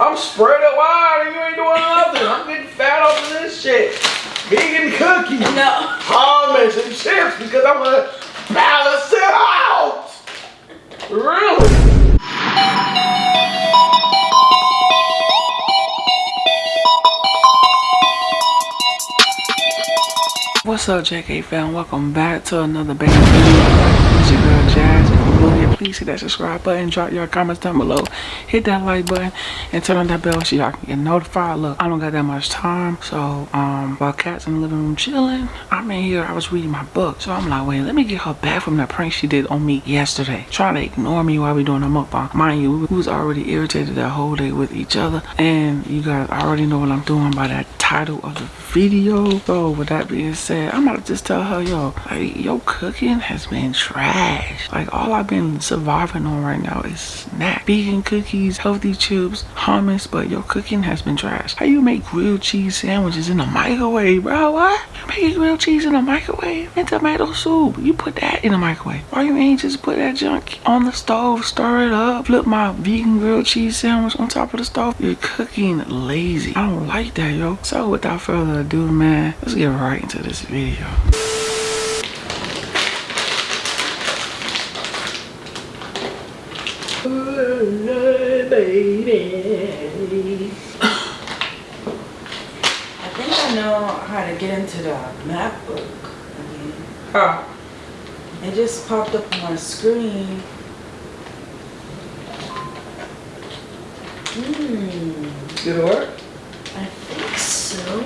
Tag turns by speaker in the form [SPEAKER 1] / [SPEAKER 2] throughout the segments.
[SPEAKER 1] I'm spread it wide and you ain't doing nothing. I'm getting fat off of this shit. Vegan cookies.
[SPEAKER 2] No.
[SPEAKER 1] Hummus and chips because I'm gonna balance it out. Really? What's up, JK fam? Welcome back to another baby video. It's your girl Jazz. Here, please hit that subscribe button, drop your comments down below, hit that like button, and turn on that bell so y'all can get notified. Look, I don't got that much time, so um, while Cat's in the living room chilling, I'm in here. I was reading my book, so I'm like, wait, let me get her back from that prank she did on me yesterday, trying to ignore me while we doing a mukbang. Mind you, we was already irritated that whole day with each other, and you guys already know what I'm doing by that title of the video. So with that being said, I'm about to just tell her, yo, like your cooking has been trash. Like all I've been surviving on right now is snack. Vegan cookies, healthy chips, hummus, but your cooking has been trash. How you make grilled cheese sandwiches in the microwave, bro? What? You making grilled cheese in the microwave? And tomato soup. You put that in the microwave. Why you ain't just put that junk on the stove, stir it up, flip my vegan grilled cheese sandwich on top of the stove? You're cooking lazy. I don't like that, yo. So without further ado, man, let's get right into this video.
[SPEAKER 2] I think I know how to get into the MacBook again.
[SPEAKER 1] How?
[SPEAKER 2] It just popped up on my screen. Hmm.
[SPEAKER 1] Did it work?
[SPEAKER 2] I think so.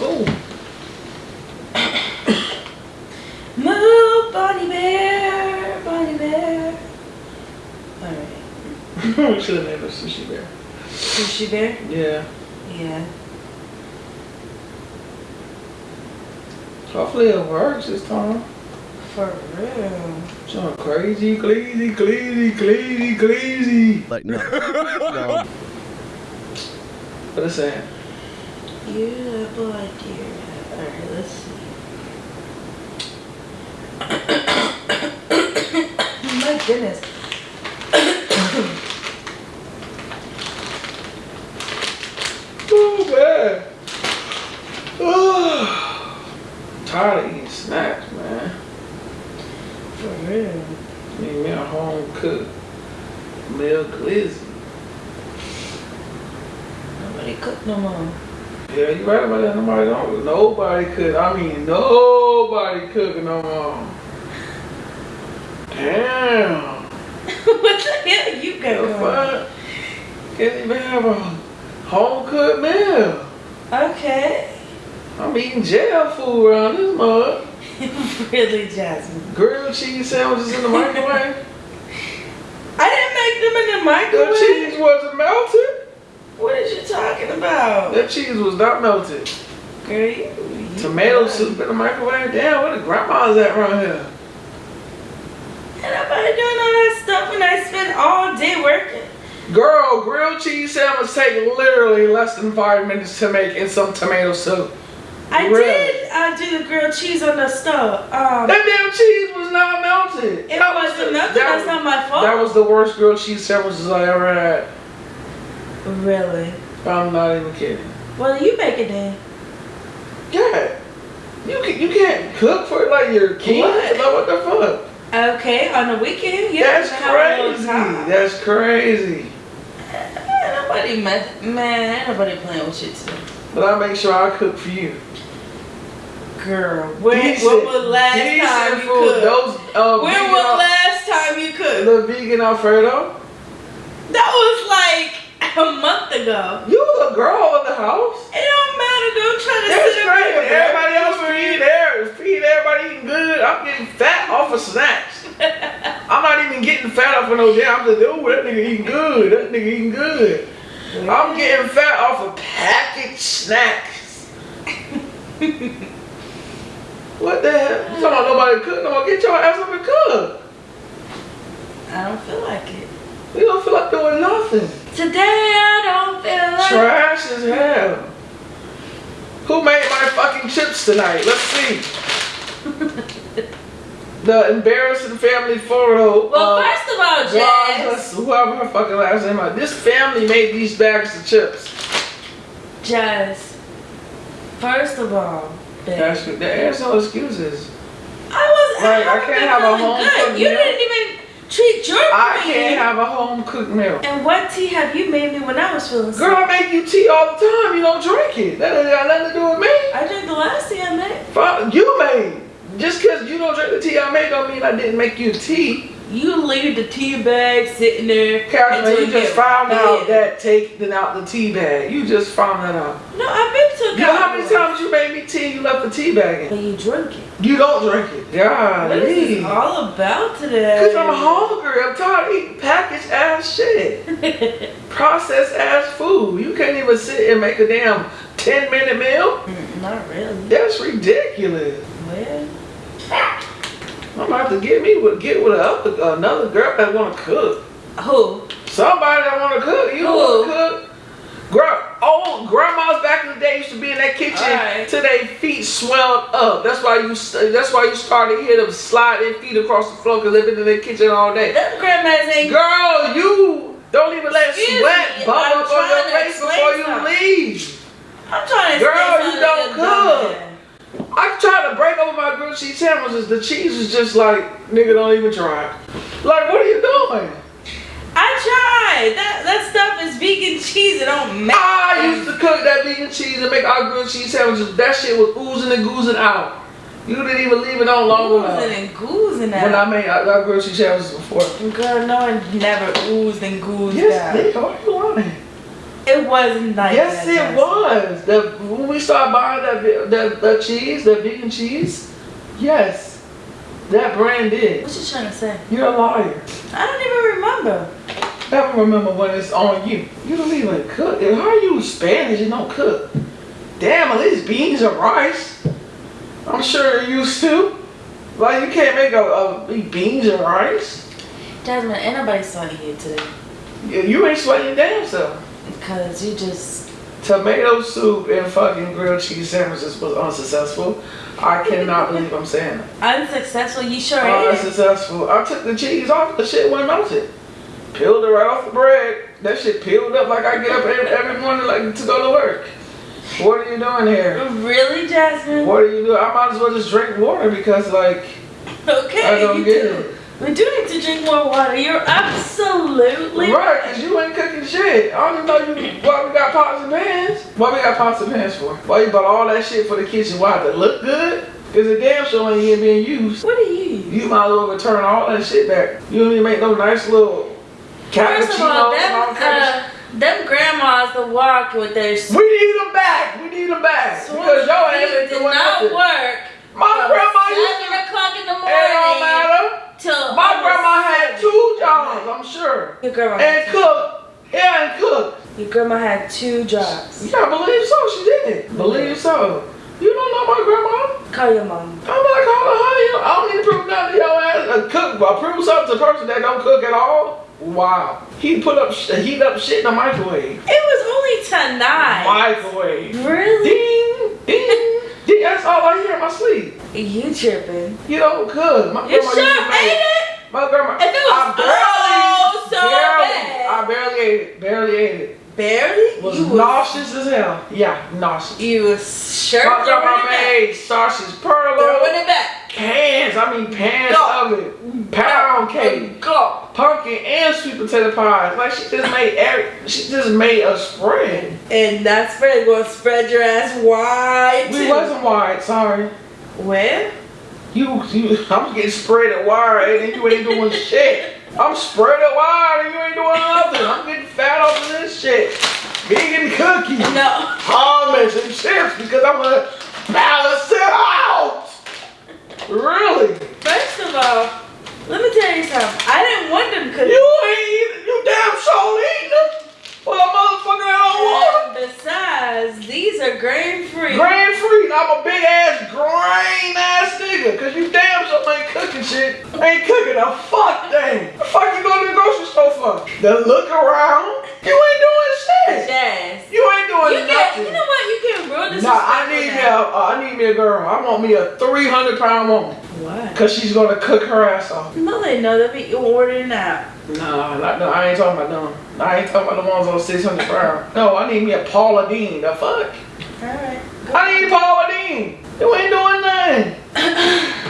[SPEAKER 1] Oh.
[SPEAKER 2] Move, Bonnie Bear, Bonnie Bear. Alright.
[SPEAKER 1] we should have named her Sushi Bear.
[SPEAKER 2] Sushi Bear?
[SPEAKER 1] Yeah.
[SPEAKER 2] Yeah.
[SPEAKER 1] Hopefully it works this time.
[SPEAKER 2] For real.
[SPEAKER 1] So crazy, crazy, crazy, crazy, crazy.
[SPEAKER 3] Like no. no.
[SPEAKER 1] What is that?
[SPEAKER 2] Yeah, boy, dear. Alright, let's see. My goodness.
[SPEAKER 1] Oh man. Oh. Tired of eating snacks, man.
[SPEAKER 2] For real.
[SPEAKER 1] Need me a home cooked meal glizzy.
[SPEAKER 2] Nobody cook no more.
[SPEAKER 1] Yeah, you right Nobody. Could. I mean, nobody cooking no more. Damn.
[SPEAKER 2] what the hell you got?
[SPEAKER 1] Can't even have a home cooked meal.
[SPEAKER 2] Okay.
[SPEAKER 1] I'm eating jail food around this mug.
[SPEAKER 2] really, Jasmine.
[SPEAKER 1] Grilled cheese sandwiches in the microwave.
[SPEAKER 2] I didn't make them in the microwave.
[SPEAKER 1] the cheese wasn't melted.
[SPEAKER 2] What are you talking about?
[SPEAKER 1] That cheese was not melted.
[SPEAKER 2] Girl, you, you
[SPEAKER 1] Tomato soup in the microwave. Damn, where the grandma's at around here?
[SPEAKER 2] Ain't nobody doing all that stuff when I spend all day working.
[SPEAKER 1] Girl, grilled cheese sandwich take literally less than five minutes to make in some tomato soup.
[SPEAKER 2] I
[SPEAKER 1] Really?
[SPEAKER 2] did uh, do the grilled cheese on the stove. Um,
[SPEAKER 1] That damn cheese was not melted.
[SPEAKER 2] it
[SPEAKER 1] That was
[SPEAKER 2] wasn't
[SPEAKER 1] the-
[SPEAKER 2] nothing.
[SPEAKER 1] that
[SPEAKER 2] That's
[SPEAKER 1] was-
[SPEAKER 2] not my fault.
[SPEAKER 1] That was the worst grilled cheese sandwiches I ever had.
[SPEAKER 2] really.
[SPEAKER 1] I'm not even kidding.
[SPEAKER 2] Well, you make it then.
[SPEAKER 1] Yeah. You can, you can't cook for like your kids.
[SPEAKER 2] What?
[SPEAKER 1] Like what the fuck?
[SPEAKER 2] Okay, on the weekend, yeah.
[SPEAKER 1] That's
[SPEAKER 2] a
[SPEAKER 1] crazy. That's crazy.
[SPEAKER 2] Ain't nobody, mess- man, ain't nobody playing with shit too.
[SPEAKER 1] But I make sure I cook for you.
[SPEAKER 2] Girl, when,
[SPEAKER 1] Decent-
[SPEAKER 2] when was last time you cooked?
[SPEAKER 1] Those uh,
[SPEAKER 2] when was
[SPEAKER 1] al-
[SPEAKER 2] last time you cooked?
[SPEAKER 1] the vegan Alfredo.
[SPEAKER 2] That was like a month ago.
[SPEAKER 1] You the girl in the house.
[SPEAKER 2] It don't matter, don't try to sit
[SPEAKER 1] great.
[SPEAKER 2] up
[SPEAKER 1] If
[SPEAKER 2] here.
[SPEAKER 1] everybody else feed there, feed everybody eating good. I'm getting fat off of snacks. I'm not even getting fat off of no damn. I'm just, ooh, that nigga eating good. That nigga eating good. I'm getting fat off of packaged snacks. what the hell? You talking about nobody cook? No. Get your ass up and cook.
[SPEAKER 2] I don't feel like it.
[SPEAKER 1] We don't feel like doing nothing.
[SPEAKER 2] Today I don't feel like
[SPEAKER 1] Trash as hell. Who made my fucking chips tonight? Let's see. the embarrassing family photo.
[SPEAKER 2] Well, first of all, Jazz.
[SPEAKER 1] whoever her fucking last name is. This family made these bags of chips.
[SPEAKER 2] Jazz. First of all, babe,
[SPEAKER 1] That's there's no excuses.
[SPEAKER 2] I was.
[SPEAKER 1] Right, I
[SPEAKER 2] haven't
[SPEAKER 1] can't have a home cooked
[SPEAKER 2] You
[SPEAKER 1] meal.
[SPEAKER 2] didn't even treat your
[SPEAKER 1] I
[SPEAKER 2] queen.
[SPEAKER 1] can't have a home cooked meal.
[SPEAKER 2] And what tea have you made me when I was feeling sick?
[SPEAKER 1] Girl, I make you tea all the time. You don't drink it. That ain't got nothing to do with me.
[SPEAKER 2] I drank the last tea I made.
[SPEAKER 1] Fuck, You made. Just because you don't drink the tea I made don't mean I didn't make you tea.
[SPEAKER 2] You leave the tea bag sitting there.
[SPEAKER 1] Catherine,
[SPEAKER 2] until
[SPEAKER 1] you just found out that taking out the tea bag. You just found that out.
[SPEAKER 2] No, I've been to
[SPEAKER 1] You know how many times you made me tea you left the tea bag
[SPEAKER 2] But
[SPEAKER 1] in?
[SPEAKER 2] you drink it.
[SPEAKER 1] You don't drink it.
[SPEAKER 2] What is this all about today?
[SPEAKER 1] Because I'm hungry. I'm tired of eating packaged ass shit. Processed ass food. You can't even sit and make a damn 10 minute meal?
[SPEAKER 2] Mm, Not really.
[SPEAKER 1] That's ridiculous.
[SPEAKER 2] Well,
[SPEAKER 1] I'm about to get me with get with a, another girl that want to cook.
[SPEAKER 2] who?
[SPEAKER 1] Somebody that want to cook. You want to cook? Gra- old grandmas back in the day used to be in that kitchen
[SPEAKER 2] Alright.
[SPEAKER 1] till their feet swelled up. That's why you. That's why you started to hear them slide their feet across the floor because they've been in their kitchen all day.
[SPEAKER 2] Them grandmas ain't.
[SPEAKER 1] Girl, you don't even let
[SPEAKER 2] Excuse
[SPEAKER 1] sweat bubble up on your face before you leave.
[SPEAKER 2] I'm trying to.
[SPEAKER 1] Girl, you don't cook.
[SPEAKER 2] Dumb ass.
[SPEAKER 1] I tried to break over my grilled cheese sandwiches. The cheese is just like, nigga, don't even try. Like, what are you doing?
[SPEAKER 2] I tried. That that stuff is vegan cheese. It don't matter.
[SPEAKER 1] I used to cook that vegan cheese and make our grilled cheese sandwiches. That shit was oozing and goozing out. You didn't even leave it on long enough.
[SPEAKER 2] oozing and goozing out.
[SPEAKER 1] When I made our, our grilled cheese sandwiches before.
[SPEAKER 2] Girl, no one never oozed and goozed
[SPEAKER 1] Yes,
[SPEAKER 2] out.
[SPEAKER 1] nigga, why you lying?
[SPEAKER 2] It was nice.
[SPEAKER 1] Yes, it was. The, when we started buying that, ve- that, that cheese, that vegan cheese, yes, that brand did.
[SPEAKER 2] What you trying to say?
[SPEAKER 1] You're a liar.
[SPEAKER 2] I don't even remember.
[SPEAKER 1] Never remember when it's on you. You don't even cook. How are you Spanish and don't cook? Damn, at least beans and rice. I'm sure you're used to. Like you can't make a, a beans and rice.
[SPEAKER 2] Jasmine, ain't nobody sweating you today.
[SPEAKER 1] You, you ain't sweating damn self.
[SPEAKER 2] Because you just.
[SPEAKER 1] Tomato soup and fucking grilled cheese sandwiches was unsuccessful. I cannot believe I'm saying that.
[SPEAKER 2] Unsuccessful, you sure.
[SPEAKER 1] Unsuccessful. I took the cheese off. The shit wasn't melted. Peeled it right off the bread. That shit peeled up like I get up every, every morning like to go to work. What are you doing here?
[SPEAKER 2] Really, Jasmine?
[SPEAKER 1] What are you doing? I might as well just drink water because like
[SPEAKER 2] Okay,
[SPEAKER 1] I don't
[SPEAKER 2] you
[SPEAKER 1] get
[SPEAKER 2] do.
[SPEAKER 1] it.
[SPEAKER 2] We do need to drink more water. You're absolutely
[SPEAKER 1] right, cause you ain't cooking shit. I don't even know you why we got pots and pans. Why we got pots and pans for? Why you bought all that shit for the kitchen? Why to look good? Cause the damn show ain't even being used.
[SPEAKER 2] What are you?
[SPEAKER 1] You might as well return all that shit back. You don't even make no nice little cappuccino.
[SPEAKER 2] First of all,
[SPEAKER 1] cappuccinos and all
[SPEAKER 2] them, uh, them grandmas that walk with their.
[SPEAKER 1] We need them back. We need them back. because your ass ain't
[SPEAKER 2] did
[SPEAKER 1] doing
[SPEAKER 2] not work.
[SPEAKER 1] My grandma used to.
[SPEAKER 2] seven o'clock in the morning.
[SPEAKER 1] It don't matter.
[SPEAKER 2] Till
[SPEAKER 1] My grandma had two jobs, I'm sure.
[SPEAKER 2] Your grandma
[SPEAKER 1] And cook. Yeah, and cook.
[SPEAKER 2] Your grandma had two jobs.
[SPEAKER 1] Yeah, believe so. She did. Believe so. You don't know my grandma?
[SPEAKER 2] Call your mom.
[SPEAKER 1] I'm not calling her. You know, I don't need to prove nothing to your ass. A cook, but prove something to a person that don't cook at all. Wow. He put up, sh- heat up shit in the microwave.
[SPEAKER 2] It was only tonight.
[SPEAKER 1] Microwave.
[SPEAKER 2] Really?
[SPEAKER 1] Ding, ding, ding. That's all I in my sleep.
[SPEAKER 2] You tripping?
[SPEAKER 1] You don't cook. My
[SPEAKER 2] You
[SPEAKER 1] grandma
[SPEAKER 2] sure
[SPEAKER 1] used to make-
[SPEAKER 2] ate it?
[SPEAKER 1] My grandma.
[SPEAKER 2] If it was
[SPEAKER 1] I
[SPEAKER 2] oh so
[SPEAKER 1] barely,
[SPEAKER 2] bad.
[SPEAKER 1] I barely ate it. Barely ate it.
[SPEAKER 2] Barely?
[SPEAKER 1] Was
[SPEAKER 2] you
[SPEAKER 1] nauseous as hell. Yeah, nauseous.
[SPEAKER 2] You was sure
[SPEAKER 1] My
[SPEAKER 2] throwing
[SPEAKER 1] grandma made sausage
[SPEAKER 2] Throwing
[SPEAKER 1] perlo.
[SPEAKER 2] it back.
[SPEAKER 1] Cans, I mean pans
[SPEAKER 2] Go.
[SPEAKER 1] of it. Pound cake.
[SPEAKER 2] Go.
[SPEAKER 1] Pumpkin and sweet potato pies. Like she just made every, she just made a spread.
[SPEAKER 2] And that spread gonna spread your ass wide
[SPEAKER 1] We
[SPEAKER 2] too.
[SPEAKER 1] wasn't wide, sorry.
[SPEAKER 2] Where?
[SPEAKER 1] You, you, I'm getting spread at wide and you ain't doing shit. I'm spread wide and you ain't doing nothing. I'm getting fat off of this shit. Vegan cookies,
[SPEAKER 2] No.
[SPEAKER 1] hummus and chips because I'm gonna balance it out. Really?
[SPEAKER 2] First of all, let me tell you something. I didn't want them cookies.
[SPEAKER 1] You ain't eating, you damn sure eating them. Well, a motherfucker that don't want them.
[SPEAKER 2] And besides, these are grain free.
[SPEAKER 1] Grain free, and I'm a big ass grain ass nigga. Cause you damn sure ain't cooking shit. Ain't cooking a fuck thing. The fuck you go to the grocery store for? To look around? You ain't doing shit.
[SPEAKER 2] Jazz.
[SPEAKER 1] You ain't doing
[SPEAKER 2] You get,
[SPEAKER 1] nothing.
[SPEAKER 2] you know what? You can real
[SPEAKER 1] Nah, I need me a, I need me a girl. I want me a 300 pound woman.
[SPEAKER 2] Why?
[SPEAKER 1] Cause she's gonna cook her ass off.
[SPEAKER 2] No, they know they'll be ordering out.
[SPEAKER 1] Nah, not, no, I ain't talking about them. I ain't talking about the ones on 600 pounds. No, I need me a Paula Deen. The fuck?
[SPEAKER 2] Alright.
[SPEAKER 1] I need Paula Deen. You ain't doing nothing.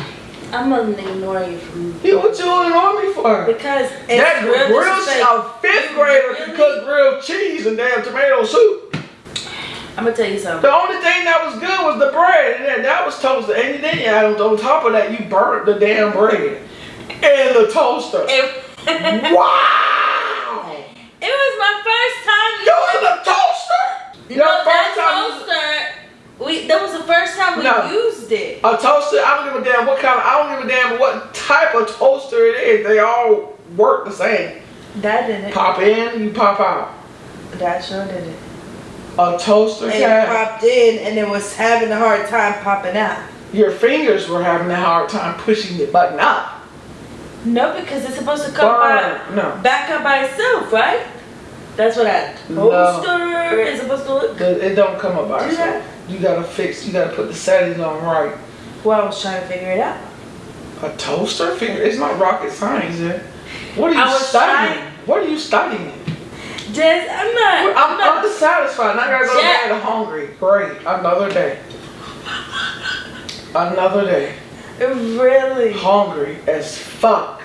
[SPEAKER 2] I'm gonna ignore you from
[SPEAKER 1] You what you on me for?
[SPEAKER 2] because
[SPEAKER 1] That
[SPEAKER 2] real
[SPEAKER 1] grill,
[SPEAKER 2] disrespectful.
[SPEAKER 1] a fifth grader can cook grilled cheese and damn tomato soup.
[SPEAKER 2] I'm gonna tell you something.
[SPEAKER 1] The only thing that was good was the bread, and that was toasted. And then on, on top of that, you burnt the damn bread and the toaster.
[SPEAKER 2] It, it was my first time.
[SPEAKER 1] You was a toaster? Your
[SPEAKER 2] no,
[SPEAKER 1] first
[SPEAKER 2] that
[SPEAKER 1] time
[SPEAKER 2] toaster. We that was the first time we
[SPEAKER 1] No.
[SPEAKER 2] used it.
[SPEAKER 1] a toaster? I don't give a damn what kind. Of, I don't give a damn what type of toaster it is. They all work the same.
[SPEAKER 2] That didn't.
[SPEAKER 1] Pop in, you pop out.
[SPEAKER 2] That sure did it.
[SPEAKER 1] A toaster
[SPEAKER 2] It
[SPEAKER 1] cat.
[SPEAKER 2] popped in and it was having a hard time popping out.
[SPEAKER 1] Your fingers were having a hard time pushing the button up.
[SPEAKER 2] No, because it's supposed to come
[SPEAKER 1] Burn.
[SPEAKER 2] by,
[SPEAKER 1] No.
[SPEAKER 2] back up by itself, right? That's what a
[SPEAKER 1] No.
[SPEAKER 2] toaster is supposed to look.
[SPEAKER 1] It it don't come up by
[SPEAKER 2] Do
[SPEAKER 1] itself. You gotta fix. You gotta put the settings on right.
[SPEAKER 2] Well, I was trying to figure it out.
[SPEAKER 1] A toaster figure? It's not rocket science, eh? What are you
[SPEAKER 2] I was
[SPEAKER 1] studying?
[SPEAKER 2] trying-
[SPEAKER 1] What are you studying?
[SPEAKER 2] Jess, I'm not.
[SPEAKER 1] I'm,
[SPEAKER 2] I'm not.
[SPEAKER 1] unsatisfied. and I gotta go to bed hungry. Great. Another day. Another day.
[SPEAKER 2] really.
[SPEAKER 1] Hungry as fuck.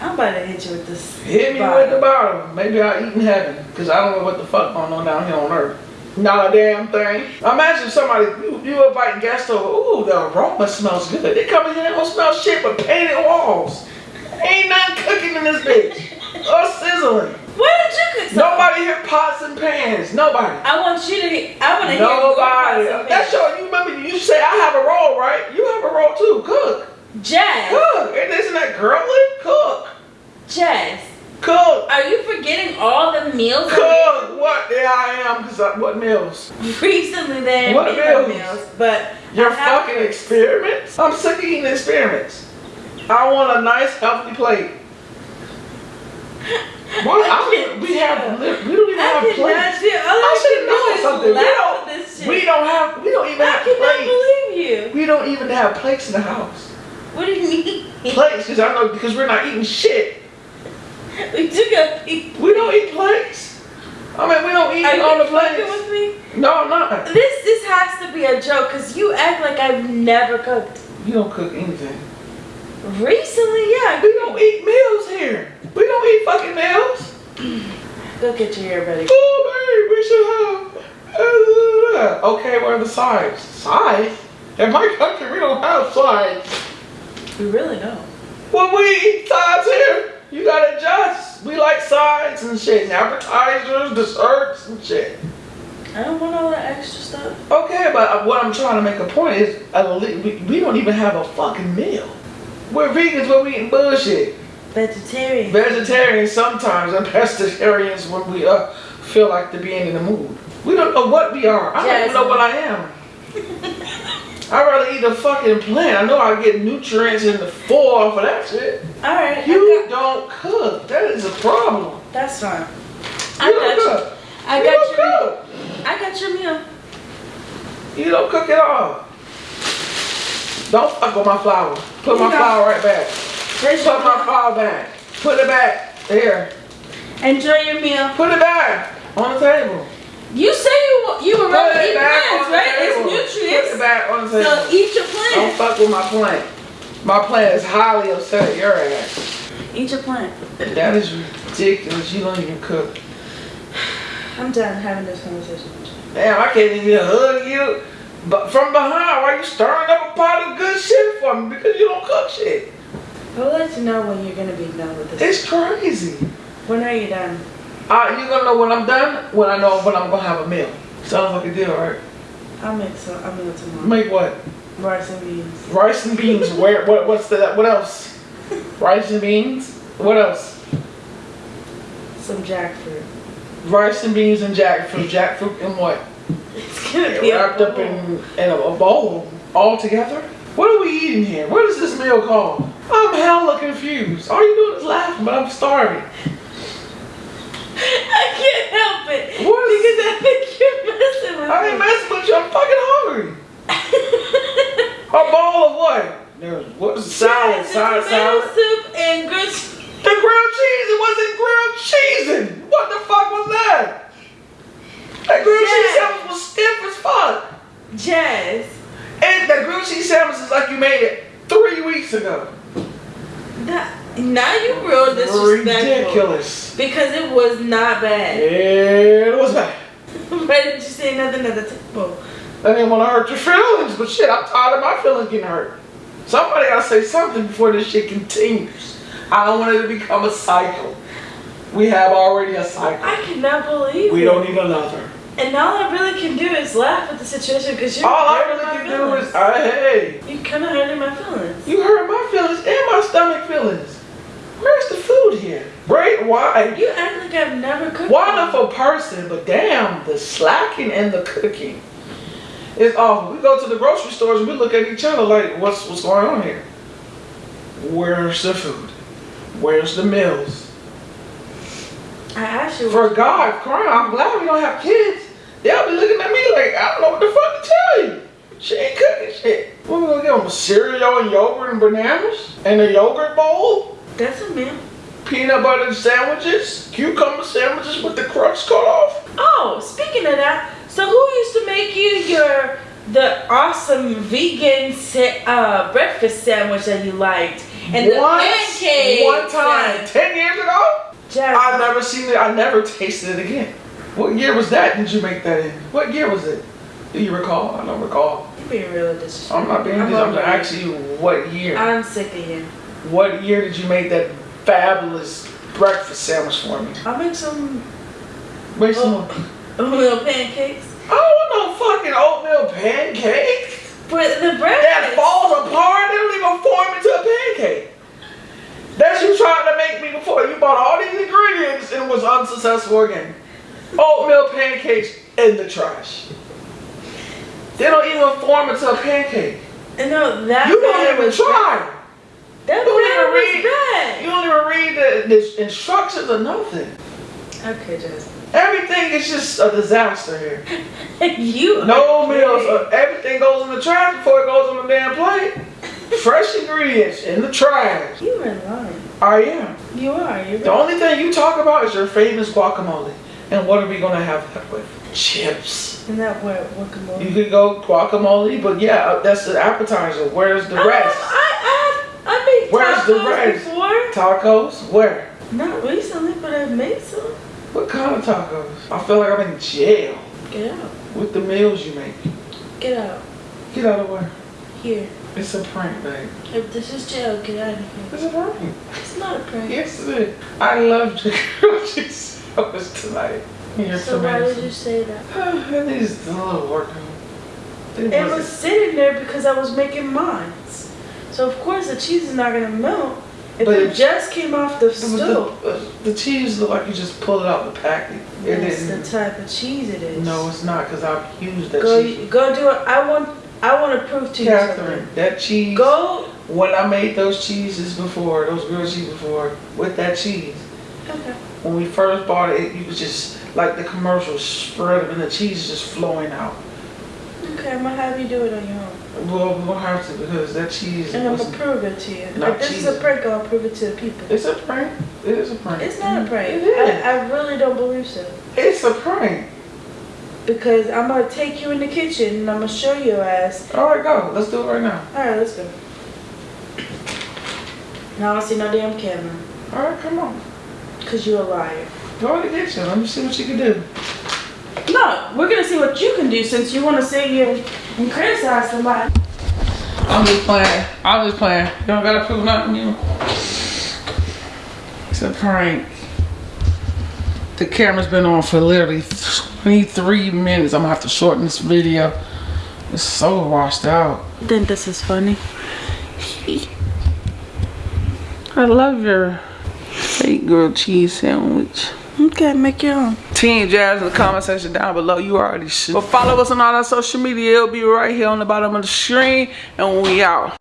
[SPEAKER 2] I'm about to hit you with this.
[SPEAKER 1] Hit me
[SPEAKER 2] bottle.
[SPEAKER 1] with the bottle. Maybe I'll eat in heaven. Because I don't know what the fuck going on down here on earth. Not a damn thing. Imagine somebody, you, you invite guests over. Ooh, the aroma smells good. They come in here and don't smell shit but painted walls. Ain't nothing cooking in this bitch. Or sizzling.
[SPEAKER 2] Where did you cook? something?
[SPEAKER 1] Nobody here pots and pans. Nobody.
[SPEAKER 2] I want you to. I want to hear
[SPEAKER 1] Nobody. That's your, you remember, you say I have a role, right? You have a role too. Cook.
[SPEAKER 2] Jazz.
[SPEAKER 1] Cook. And isn't that girly? Cook.
[SPEAKER 2] Jazz.
[SPEAKER 1] Cook.
[SPEAKER 2] Are you forgetting all the meals?
[SPEAKER 1] Cook. What? Yeah, I am. Cause I, what meals?
[SPEAKER 2] Recently, they
[SPEAKER 1] What meals?
[SPEAKER 2] meals, but
[SPEAKER 1] Your fucking experiments? I'm sick of eating experiments. I want a nice, healthy plate. What?
[SPEAKER 2] I
[SPEAKER 1] I we have, we don't even
[SPEAKER 2] I
[SPEAKER 1] have plates.
[SPEAKER 2] do.
[SPEAKER 1] I
[SPEAKER 2] I
[SPEAKER 1] should know something. We don't,
[SPEAKER 2] this shit.
[SPEAKER 1] we don't have, we don't even
[SPEAKER 2] I
[SPEAKER 1] have
[SPEAKER 2] cannot believe you.
[SPEAKER 1] We don't even have plates in the house.
[SPEAKER 2] What do you mean?
[SPEAKER 1] Plates, because I know, because we're not eating shit.
[SPEAKER 2] we took a peek.
[SPEAKER 1] We don't eat plates. I mean, we don't eat
[SPEAKER 2] Are
[SPEAKER 1] on the plates.
[SPEAKER 2] with me?
[SPEAKER 1] No, I'm not.
[SPEAKER 2] This this has to be a joke because you act like I've never cooked.
[SPEAKER 1] You don't cook anything.
[SPEAKER 2] Recently, yeah.
[SPEAKER 1] We don't eat meals here. We don't eat fucking meals.
[SPEAKER 2] Go get your hair buddy.
[SPEAKER 1] Oh, babe, we should have. Okay, what are the sides? Sides? In my country, we don't have sides.
[SPEAKER 2] We really don't.
[SPEAKER 1] When we eat sides here, you gotta adjust. We like sides and shit, and appetizers, desserts, and shit.
[SPEAKER 2] I don't want all that extra stuff.
[SPEAKER 1] Okay, but what I'm trying to make a point is, at le- we, we don't even have a fucking meal. We're vegans, but we eating bullshit.
[SPEAKER 2] Vegetarian.
[SPEAKER 1] Vegetarians sometimes and pescatarians when we uh feel like to be in the mood. We don't know what we are. I don't even know what I am. I'd rather eat a fucking plant. I know I get nutrients in the full off of that shit.
[SPEAKER 2] all right.
[SPEAKER 1] You don't cook. That is a problem.
[SPEAKER 2] that's fine.
[SPEAKER 1] You
[SPEAKER 2] I
[SPEAKER 1] don't
[SPEAKER 2] got you.
[SPEAKER 1] cook.
[SPEAKER 2] I
[SPEAKER 1] you
[SPEAKER 2] got
[SPEAKER 1] don't
[SPEAKER 2] your.
[SPEAKER 1] cook.
[SPEAKER 2] I got your meal.
[SPEAKER 1] You don't cook at all. Don't fuck with my flour. Put my flour right back. Put my flour back. Put it back. There.
[SPEAKER 2] Enjoy your meal.
[SPEAKER 1] Put it back on the table.
[SPEAKER 2] You say you you were ready to eat
[SPEAKER 1] back
[SPEAKER 2] plants, right?
[SPEAKER 1] table.
[SPEAKER 2] It's
[SPEAKER 1] Put it back on the table.
[SPEAKER 2] So eat your plant.
[SPEAKER 1] Don't fuck with my plant. My plant is highly upset at your ass.
[SPEAKER 2] Eat your plant.
[SPEAKER 1] That is ridiculous. You don't even cook.
[SPEAKER 2] I'm done having this conversation with.
[SPEAKER 1] Damn, I can't even hug you. But from behind, why you stirring up a pot of good shit for me? Because you don't cook shit.
[SPEAKER 2] We'll let you know when you're gonna be done with this.
[SPEAKER 1] It's crazy.
[SPEAKER 2] When are you done?
[SPEAKER 1] Uh, you gonna know when I'm done? When I know when I'm gonna have a meal. Sounds like a deal, right?
[SPEAKER 2] I'll make some. I'll meal tomorrow.
[SPEAKER 1] Make what?
[SPEAKER 2] Rice and beans.
[SPEAKER 1] Rice and beans. Where? What? What's the? What else? Rice and beans. What else?
[SPEAKER 2] Some jackfruit.
[SPEAKER 1] Rice and beans and jackfruit. Jackfruit and what?
[SPEAKER 2] It's gonna be
[SPEAKER 1] Wrapped up in, in a, a bowl all together? What are we eating here? What is this meal called? I'm hella confused. All you doing is laughing, but I'm starving.
[SPEAKER 2] I can't help it.
[SPEAKER 1] What is-
[SPEAKER 2] because I think you're messing with
[SPEAKER 1] I ain't
[SPEAKER 2] me.
[SPEAKER 1] messing with you. I'm fucking hungry. A bowl of what? There's what salad, side
[SPEAKER 2] tomato
[SPEAKER 1] salad.
[SPEAKER 2] soup and grilled cheese.
[SPEAKER 1] The grilled cheese, it wasn't grilled cheesing. What the fuck was that? That grilled cheese
[SPEAKER 2] Yes.
[SPEAKER 1] sandwich was stiff as fuck.
[SPEAKER 2] Jazz.
[SPEAKER 1] And that grilled cheese sandwich is like you made it three weeks ago.
[SPEAKER 2] That, now you real disrespectful.
[SPEAKER 1] Ridiculous.
[SPEAKER 2] Because it was not bad.
[SPEAKER 1] Yeah, it was bad.
[SPEAKER 2] Why didn't you say nothing at the table?
[SPEAKER 1] I didn't want to hurt your feelings, but shit, I'm tired of my feelings getting hurt. Somebody gotta say something before this shit continues. I don't want it to become a cycle. We have already a cycle.
[SPEAKER 2] I cannot believe
[SPEAKER 1] We
[SPEAKER 2] it.
[SPEAKER 1] don't need another.
[SPEAKER 2] And all I really can do is laugh at the situation because you're
[SPEAKER 1] All I really can do is, uh, hey,
[SPEAKER 2] You kind of hurting my feelings.
[SPEAKER 1] you hurt my feelings and my stomach feelings. Where's the food here? Right? Why?
[SPEAKER 2] You act like I've never cooked.
[SPEAKER 1] Wonderful person, but damn, the slacking and the cooking is awful. We go to the grocery stores and we look at each other like, what's what's going on here? Where's the food? Where's the meals?
[SPEAKER 2] I asked you.
[SPEAKER 1] For God crying, I'm glad we don't have kids. They'll be looking at me like, I don't know what the fuck to tell you. She ain't cooking shit. What are we gonna give them? Cereal and yogurt and bananas? And a yogurt bowl?
[SPEAKER 2] That's a meal.
[SPEAKER 1] Peanut butter sandwiches? Cucumber sandwiches with the crust cut off?
[SPEAKER 2] Oh, speaking of that, so who used to make you your the awesome vegan uh, breakfast sandwich that you liked and the pancakes?
[SPEAKER 1] One time, ten years ago?
[SPEAKER 2] Jazz,
[SPEAKER 1] I never seen it. I never tasted it again. What year was that? Did you make that in? What year was it? Do you recall? I don't recall.
[SPEAKER 2] You're being real disrespectful.
[SPEAKER 1] I'm not being.
[SPEAKER 2] I'm
[SPEAKER 1] I'm,
[SPEAKER 2] it.
[SPEAKER 1] asking you what year.
[SPEAKER 2] I'm sick of you.
[SPEAKER 1] What year did you make that fabulous breakfast sandwich for me?
[SPEAKER 2] I'll make some
[SPEAKER 1] Make some.
[SPEAKER 2] Oh. oatmeal pancakes.
[SPEAKER 1] I don't want no fucking oatmeal pancake.
[SPEAKER 2] But the
[SPEAKER 1] That falls apart. They don't even form into a pancake. That's you tried to make me before. You bought all these ingredients and was unsuccessful again. Oatmeal pancakes in the trash. They don't even form into a pancake.
[SPEAKER 2] And no, that
[SPEAKER 1] You don't even try.
[SPEAKER 2] That
[SPEAKER 1] You don't
[SPEAKER 2] batter
[SPEAKER 1] even
[SPEAKER 2] was
[SPEAKER 1] read. You don't even read the, the instructions or nothing.
[SPEAKER 2] Okay, Jazz.
[SPEAKER 1] Everything is just a disaster here.
[SPEAKER 2] you.
[SPEAKER 1] No meals. Everything goes in the trash before it goes on the damn plate. Fresh ingredients in the trash.
[SPEAKER 2] You are lying.
[SPEAKER 1] I am.
[SPEAKER 2] You are. You're
[SPEAKER 1] The only thing you talk about is your famous guacamole. And what are we gonna have that with? Chips.
[SPEAKER 2] Isn't that what guacamole?
[SPEAKER 1] You could go guacamole, but yeah, that's the appetizer. Where's the
[SPEAKER 2] I,
[SPEAKER 1] rest?
[SPEAKER 2] I, I, I made
[SPEAKER 1] Where's the rest?
[SPEAKER 2] before.
[SPEAKER 1] Tacos? Where?
[SPEAKER 2] Not recently, but I've made some.
[SPEAKER 1] What kind of tacos? I feel like I'm in jail
[SPEAKER 2] Get out.
[SPEAKER 1] with the meals you make.
[SPEAKER 2] Get out.
[SPEAKER 1] Get out of way.
[SPEAKER 2] Here.
[SPEAKER 1] It's a prank, babe.
[SPEAKER 2] If this is jail, get out of here.
[SPEAKER 1] It's a prank.
[SPEAKER 2] It's not a prank.
[SPEAKER 1] Yes, it is. I loved your grilled cheese sandwich tonight. Your
[SPEAKER 2] So why did you say that?
[SPEAKER 1] it needs a little work. It
[SPEAKER 2] It was sitting there because I was making mine. So of course the cheese is not gonna melt if
[SPEAKER 1] But
[SPEAKER 2] it just came off the stove.
[SPEAKER 1] The, uh, the cheese looked like you just pulled it out of the packet. It
[SPEAKER 2] That's the type of cheese it is.
[SPEAKER 1] No, it's not because I've used that
[SPEAKER 2] Go,
[SPEAKER 1] cheese.
[SPEAKER 2] go do it. I want. I want to prove to you
[SPEAKER 1] Catherine, that cheese.
[SPEAKER 2] something. Go.
[SPEAKER 1] When I made those cheeses before, those grilled cheese before, with that cheese,
[SPEAKER 2] Okay.
[SPEAKER 1] when we first bought it, you could just, like the commercials, spread it and the cheese is just flowing out.
[SPEAKER 2] Okay, I'm gonna have you do it on your own,
[SPEAKER 1] Well, we won't have to because that cheese
[SPEAKER 2] and I'm gonna prove it to you. If this is a prank, I'll prove it to the people.
[SPEAKER 1] It's a prank. It is a prank.
[SPEAKER 2] It's not a prank.
[SPEAKER 1] It is.
[SPEAKER 2] I, I really don't believe so.
[SPEAKER 1] It's a prank.
[SPEAKER 2] Because I'm gonna take you in the kitchen and I'm gonna show your ass.
[SPEAKER 1] All right, go. Let's do it right now.
[SPEAKER 2] All right, let's go. Now I don't see no damn camera.
[SPEAKER 1] All right, come on.
[SPEAKER 2] Cause you're a liar.
[SPEAKER 1] Go in the kitchen. Let me see what you can do.
[SPEAKER 2] No, we're gonna see what you can do since you wanna sit here and criticize somebody.
[SPEAKER 1] I'm just playing. I'm just playing. You don't gotta prove nothing, you. It's a prank. The camera's been on for literally 23 minutes. I'm gonna have to shorten this video. It's so washed out.
[SPEAKER 2] Then this is funny.
[SPEAKER 1] I love your fake grilled cheese sandwich.
[SPEAKER 2] Okay, make your own.
[SPEAKER 1] Team Jazz in the comment section down below. You already should. But follow us on all our social media. It'll be right here on the bottom of the screen. And we out.